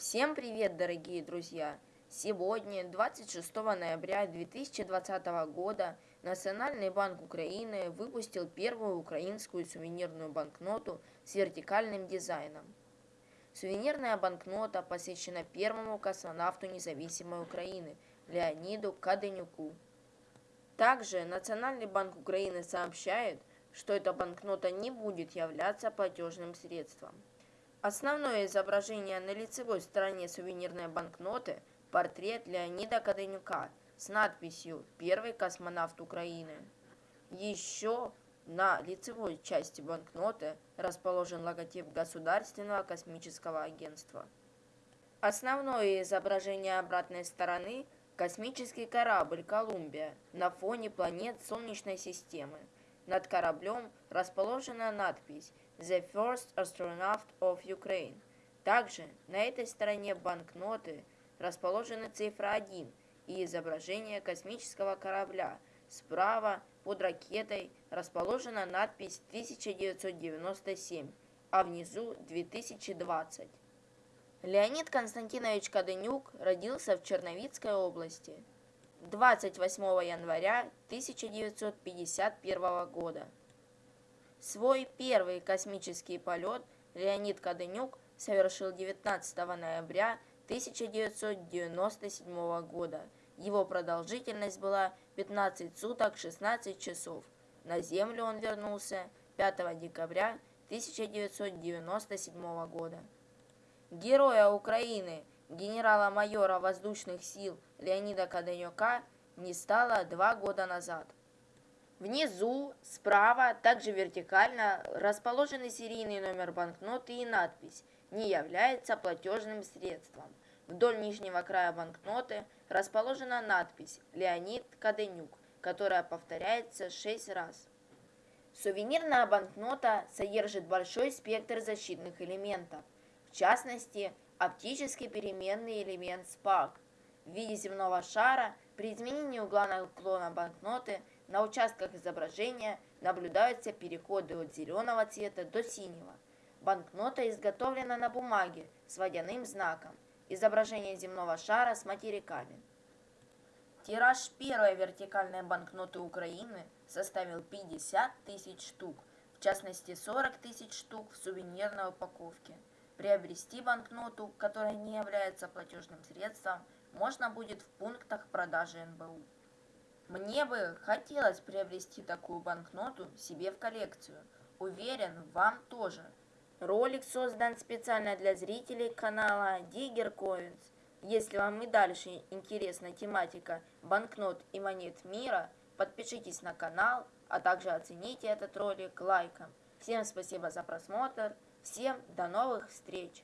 Всем привет, дорогие друзья! Сегодня, 26 ноября 2020 года, Национальный банк Украины выпустил первую украинскую сувенирную банкноту с вертикальным дизайном. Сувенирная банкнота посвящена первому космонавту независимой Украины Леониду Каденюку. Также Национальный банк Украины сообщает, что эта банкнота не будет являться платежным средством. Основное изображение на лицевой стороне сувенирной банкноты – портрет Леонида Каденюка с надписью «Первый космонавт Украины». Еще на лицевой части банкноты расположен логотип Государственного космического агентства. Основное изображение обратной стороны – космический корабль «Колумбия» на фоне планет Солнечной системы. Над кораблем расположена надпись The First Astronaut of Ukraine. Также на этой стороне банкноты расположена цифра 1 и изображение космического корабля. Справа под ракетой расположена надпись 1997, а внизу 2020. Леонид Константинович Каденюк родился в Черновицкой области 28 января 1951 года. Свой первый космический полет Леонид Каденюк совершил 19 ноября 1997 года. Его продолжительность была 15 суток 16 часов. На Землю он вернулся 5 декабря 1997 года. Героя Украины, генерала-майора воздушных сил Леонида Каденюка не стало два года назад. Внизу, справа, также вертикально, расположены серийный номер банкноты и надпись «Не является платежным средством». Вдоль нижнего края банкноты расположена надпись «Леонид Каденюк», которая повторяется 6 раз. Сувенирная банкнота содержит большой спектр защитных элементов, в частности, оптический переменный элемент SPARC в виде земного шара при изменении угла наклона банкноты – на участках изображения наблюдаются переходы от зеленого цвета до синего. Банкнота изготовлена на бумаге с водяным знаком. Изображение земного шара с материками. Тираж первой вертикальной банкноты Украины составил 50 тысяч штук, в частности 40 тысяч штук в сувенирной упаковке. Приобрести банкноту, которая не является платежным средством, можно будет в пунктах продажи НБУ. Мне бы хотелось приобрести такую банкноту себе в коллекцию. Уверен, вам тоже. Ролик создан специально для зрителей канала Digger Coins. Если вам и дальше интересна тематика банкнот и монет мира, подпишитесь на канал, а также оцените этот ролик лайком. Всем спасибо за просмотр, всем до новых встреч!